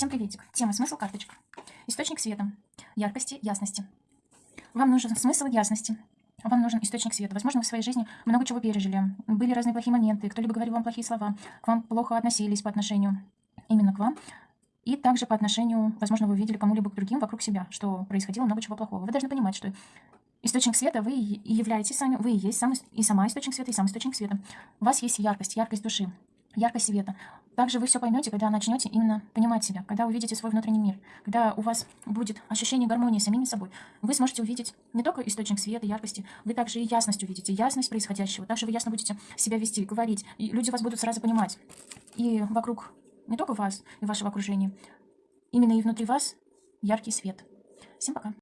Всем приветик. Тема «Смысл карточек». Источник света, яркости, ясности. Вам нужен смысл ясности. Вам нужен источник света. Возможно, вы в своей жизни много чего пережили. Были разные плохие моменты. Кто-либо говорил вам плохие слова. К вам плохо относились по отношению именно к вам. И также по отношению, возможно, вы увидели кому-либо к другим вокруг себя, что происходило много чего плохого. Вы должны понимать, что источник света вы и являетесь сами, вы и есть сам, и сама источник света, и сам источник света. У вас есть яркость, яркость души, яркость света. Также вы все поймете, когда начнете именно понимать себя, когда увидите свой внутренний мир, когда у вас будет ощущение гармонии с самими собой. Вы сможете увидеть не только источник света, яркости, вы также и ясность увидите, ясность происходящего. Также вы ясно будете себя вести, говорить, и люди вас будут сразу понимать. И вокруг не только вас и вашего окружения, именно и внутри вас яркий свет. Всем пока.